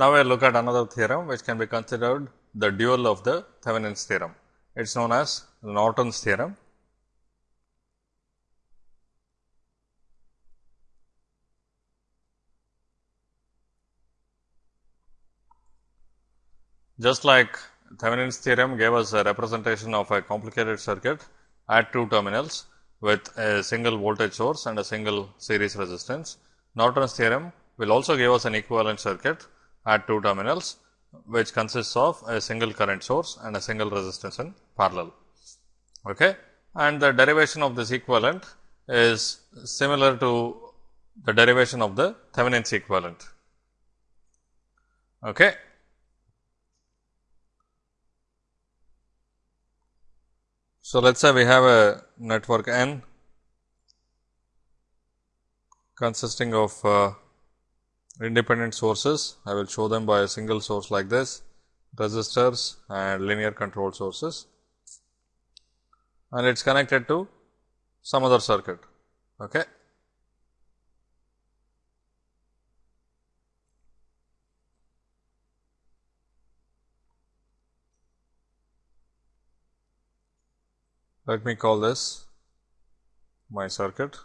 Now, we look at another theorem which can be considered the dual of the Thevenin's theorem. It is known as Norton's theorem. Just like Thevenin's theorem gave us a representation of a complicated circuit at two terminals with a single voltage source and a single series resistance. Norton's theorem will also give us an equivalent circuit at two terminals which consists of a single current source and a single resistance in parallel. Okay. And the derivation of this equivalent is similar to the derivation of the Thevenin's equivalent. Okay. So, let us say we have a network N consisting of uh, independent sources. I will show them by a single source like this, resistors and linear control sources and it is connected to some other circuit. Okay. Let me call this my circuit.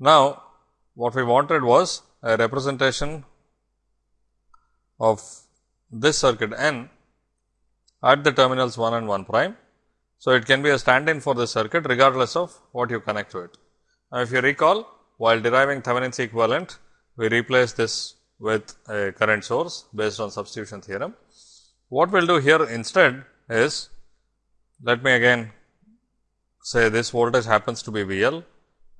Now, what we wanted was a representation of this circuit n at the terminals 1 and 1 prime. So, it can be a stand in for the circuit regardless of what you connect to it. Now, if you recall while deriving Thevenin's equivalent, we replace this with a current source based on substitution theorem. What we will do here instead is let me again say this voltage happens to be V L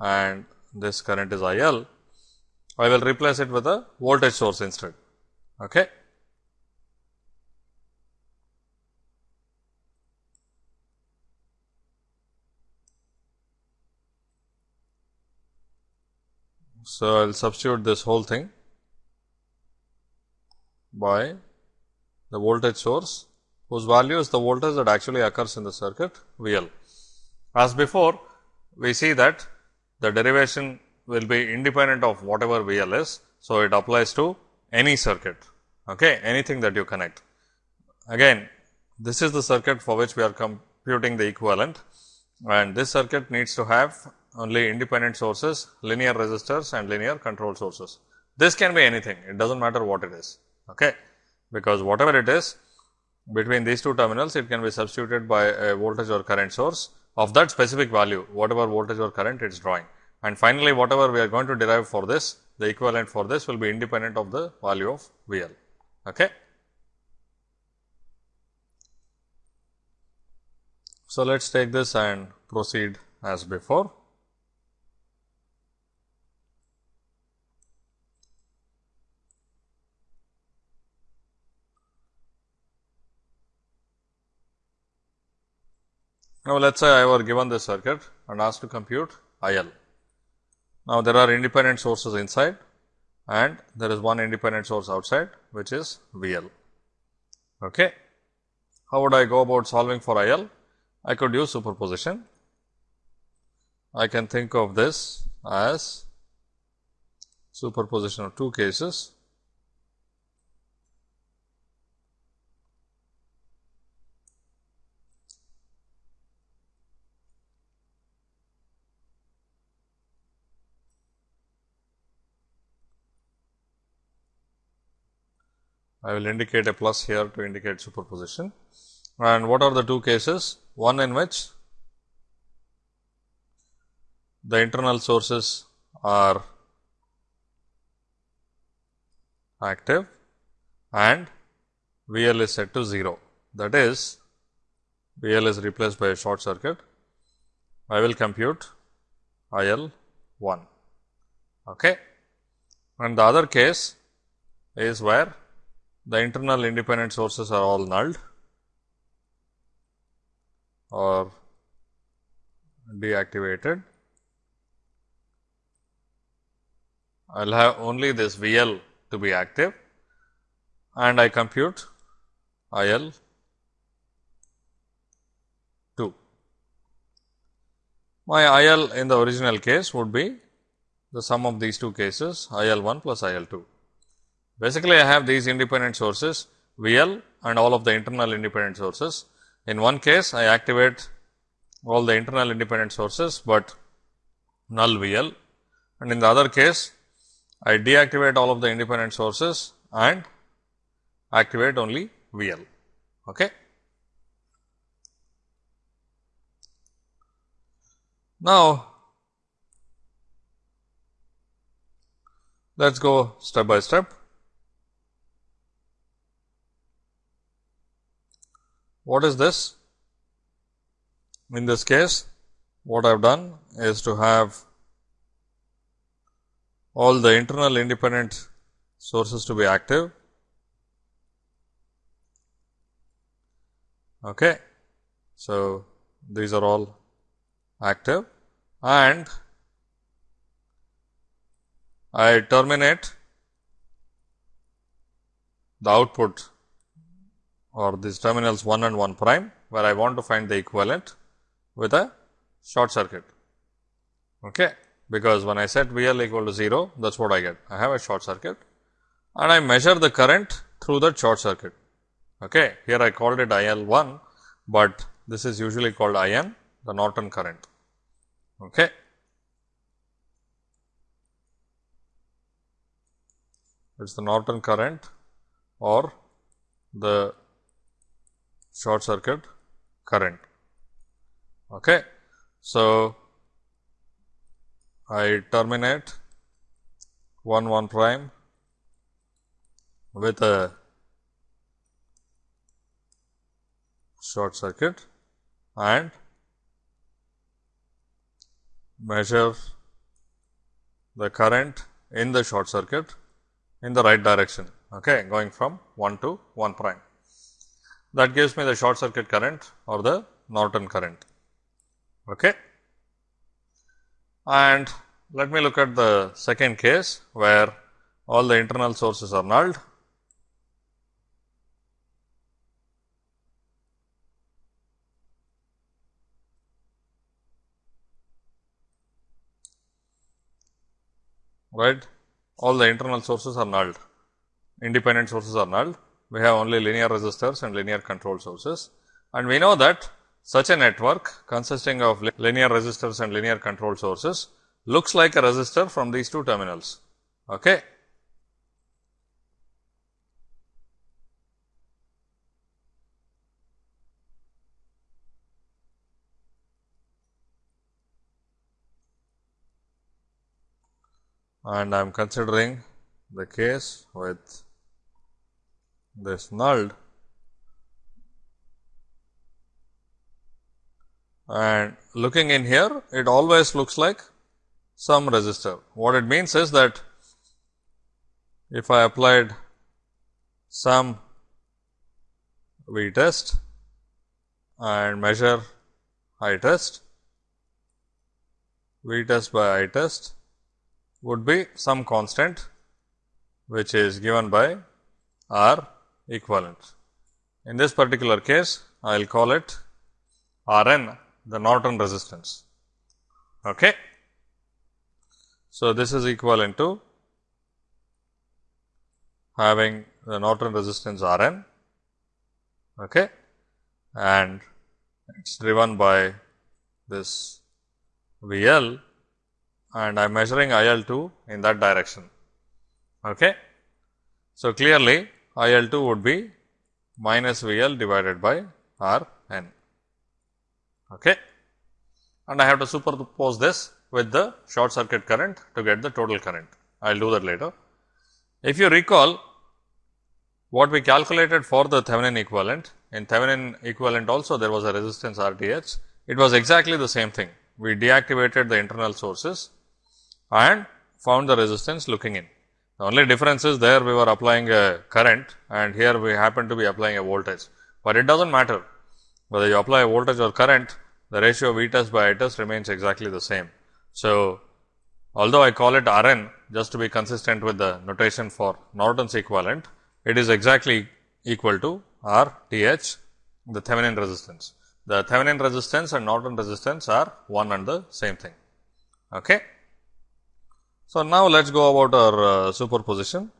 and this current is I L. I will replace it with a voltage source instead. Okay. So, I will substitute this whole thing by the voltage source whose value is the voltage that actually occurs in the circuit V L. As before, we see that the derivation will be independent of whatever V L is. So, it applies to any circuit, okay, anything that you connect. Again, this is the circuit for which we are computing the equivalent and this circuit needs to have only independent sources, linear resistors and linear control sources. This can be anything, it does not matter what it is, okay, because whatever it is, between these two terminals it can be substituted by a voltage or current source of that specific value whatever voltage or current it is drawing. And finally, whatever we are going to derive for this the equivalent for this will be independent of the value of V L. Okay. So, let us take this and proceed as before. Now, let us say I were given this circuit and asked to compute I L. Now, there are independent sources inside and there is one independent source outside which is V L. Okay. How would I go about solving for I L? I could use superposition. I can think of this as superposition of two cases I will indicate a plus here to indicate superposition. And what are the two cases? One in which the internal sources are active and V L is set to 0. That is, V L is replaced by a short circuit. I will compute I L 1. Okay. And the other case is where the internal independent sources are all nulled or deactivated. I will have only this V L to be active and I compute I L 2. My I L in the original case would be the sum of these two cases I L 1 plus I L 2. Basically, I have these independent sources VL and all of the internal independent sources. In one case, I activate all the internal independent sources, but null VL and in the other case, I deactivate all of the independent sources and activate only VL. Okay. Now, let us go step by step. What is this? In this case, what I have done is to have all the internal independent sources to be active. Okay. So, these are all active and I terminate the output or these terminals 1 and 1 prime, where I want to find the equivalent with a short circuit. Okay. Because when I set V L equal to 0, that is what I get. I have a short circuit and I measure the current through that short circuit. Okay. Here I called it I L 1, but this is usually called I N the Norton current. Okay. It is the Norton current or the short circuit current. Okay. So, I terminate 1 1 prime with a short circuit and measure the current in the short circuit in the right direction, okay, going from 1 to 1 prime. That gives me the short circuit current or the Norton current. Okay. And let me look at the second case, where all the internal sources are nulled right all the internal sources are null independent sources are null we have only linear resistors and linear control sources and we know that such a network consisting of linear resistors and linear control sources looks like a resistor from these two terminals. Okay. and I am considering the case with this null and looking in here it always looks like some resistor. What it means is that if I applied some V test and measure I test, V test by I test would be some constant which is given by R equivalent. In this particular case, I will call it R n the Norton resistance. Okay. So, this is equivalent to having the Norton resistance R n okay, and it is driven by this V L and I am measuring I L 2 in that direction. Okay. So, clearly I L 2 would be minus V L divided by R n. Okay. And I have to superpose this with the short circuit current to get the total current. I will do that later. If you recall what we calculated for the Thevenin equivalent, in Thevenin equivalent also there was a resistance R T H, it was exactly the same thing. We deactivated the internal sources and found the resistance looking in. The only difference is there we were applying a current and here we happen to be applying a voltage, but it does not matter whether you apply a voltage or current the ratio V test by I test remains exactly the same. So, although I call it R n just to be consistent with the notation for Norton's equivalent, it is exactly equal to R T H the Thevenin resistance. The Thevenin resistance and Norton resistance are one and the same thing. Okay. So, now let us go about our uh, superposition.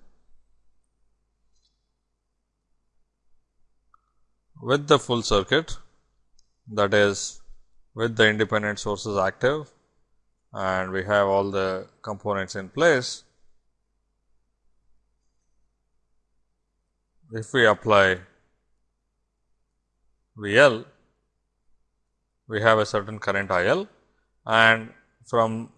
With the full circuit that is with the independent sources active and we have all the components in place. If we apply VL, we have a certain current IL and from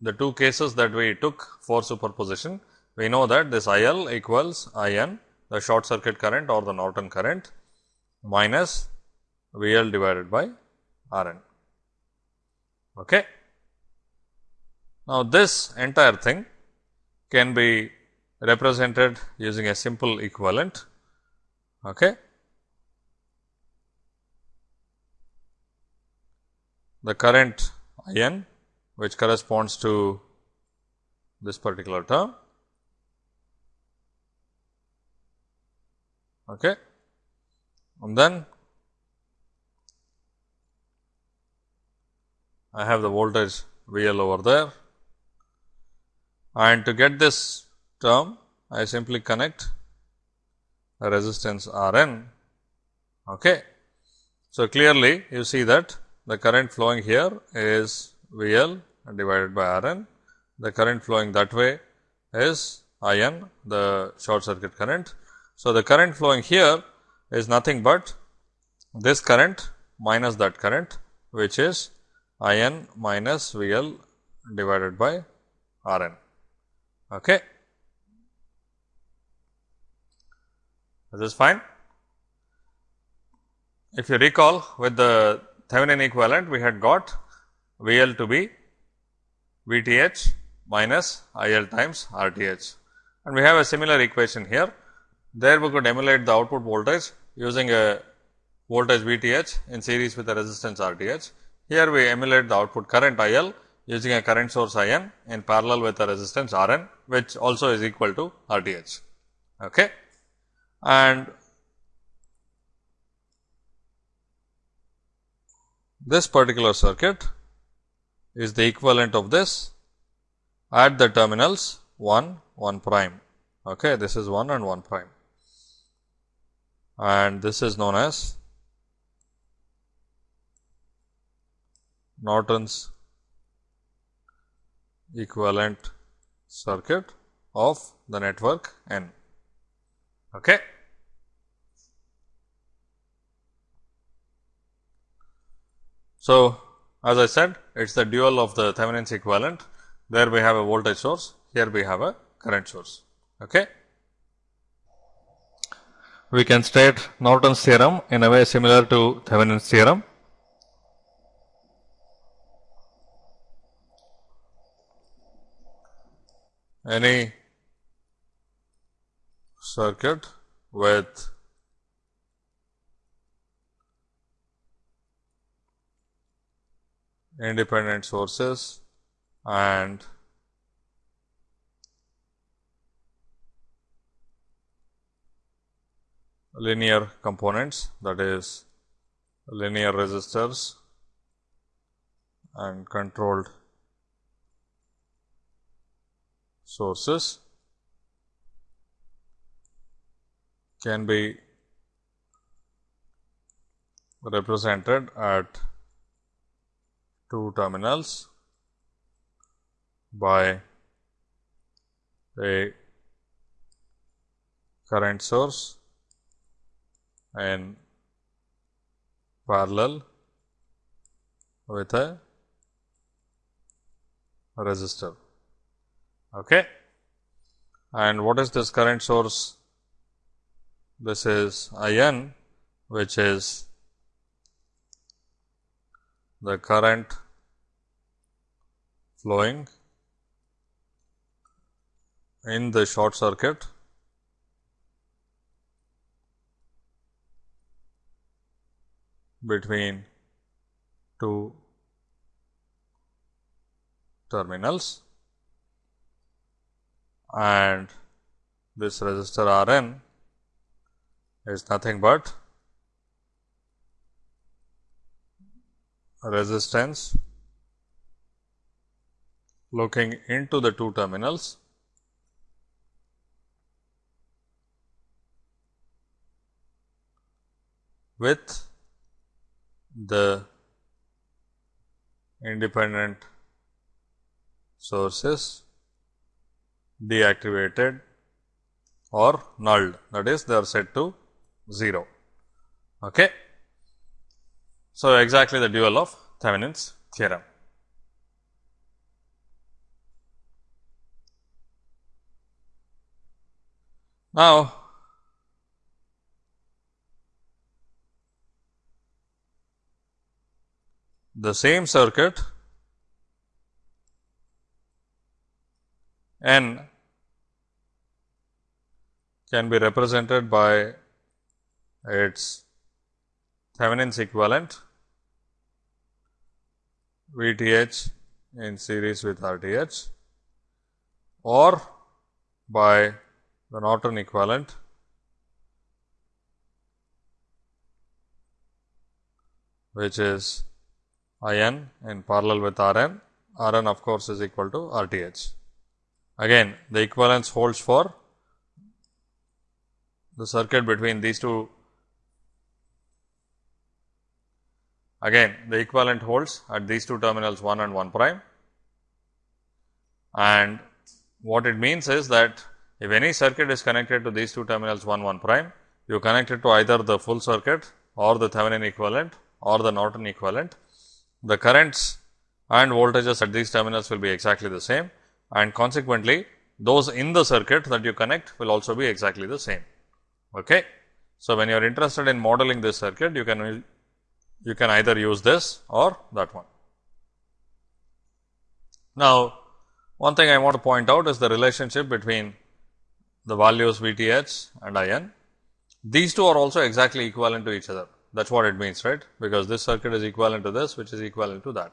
the two cases that we took for superposition, we know that this I L equals I N the short circuit current or the Norton current minus V L divided by R N. Okay. Now, this entire thing can be represented using a simple equivalent. Okay. The current I n which corresponds to this particular term Okay. And then I have the voltage V L over there and to get this term I simply connect a resistance R n. Okay. So, clearly you see that the current flowing here is V L divided by R n, the current flowing that way is I n the short circuit current so, the current flowing here is nothing but this current minus that current which is I n minus V L divided by R n. Okay. This is fine. If you recall with the Thevenin equivalent we had got V L to be V t h minus I L times R t h and we have a similar equation here there we could emulate the output voltage using a voltage V t h in series with a resistance R t h. Here we emulate the output current I L using a current source I n in parallel with a resistance R n which also is equal to R t h. Okay. And this particular circuit is the equivalent of this at the terminals 1 1 prime. Okay, this is 1 and 1 prime and this is known as Norton's equivalent circuit of the network N. Okay. So, as I said it is the dual of the Thevenin's equivalent there we have a voltage source here we have a current source. Okay we can state Norton's theorem in a way similar to Thevenin's theorem. Any circuit with independent sources and linear components that is linear resistors and controlled sources can be represented at two terminals by a current source and parallel with a resistor. Okay. And what is this current source? This is I n which is the current flowing in the short circuit. Between two terminals. And this resistor R n is nothing but resistance looking into the two terminals with the independent sources deactivated or nulled that is they are set to 0. Okay. So, exactly the dual of Thevenin's theorem. Now, the same circuit N can be represented by its Thevenin's equivalent V t h in series with R t h or by the Norton equivalent which is I n in parallel with R n, R n of course, is equal to R t h. Again the equivalence holds for the circuit between these two again the equivalent holds at these two terminals 1 and 1 prime and what it means is that if any circuit is connected to these two terminals 1 1 prime, you connect it to either the full circuit or the Thevenin equivalent or the Norton equivalent. The currents and voltages at these terminals will be exactly the same and consequently, those in the circuit that you connect will also be exactly the same. Okay. So, when you are interested in modeling this circuit, you can you can either use this or that one. Now, one thing I want to point out is the relationship between the values V t h and I n. These two are also exactly equivalent to each other. That is what it means, right? Because this circuit is equivalent to this, which is equivalent to that.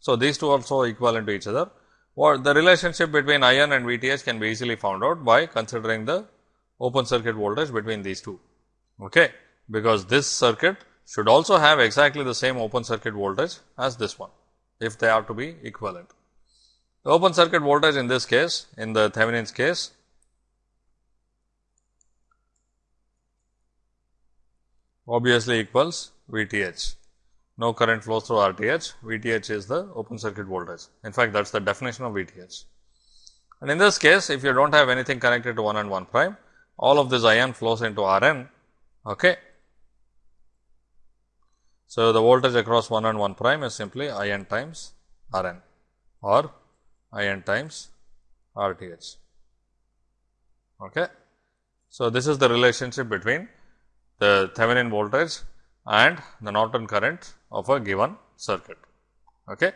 So, these two are also equivalent to each other. Or the relationship between I n and V t h can be easily found out by considering the open circuit voltage between these two. Okay? Because this circuit should also have exactly the same open circuit voltage as this one, if they are to be equivalent. The open circuit voltage in this case, in the Thevenin's case, obviously equals V t h. No current flows through R t h, V t h is the open circuit voltage. In fact, that is the definition of V t h. And in this case, if you do not have anything connected to 1 and 1 prime, all of this I n flows into R n. Okay. So, the voltage across 1 and 1 prime is simply I n times R n or I n times R t h. Okay. So, this is the relationship between the Thevenin voltage and the Norton current of a given circuit. Okay.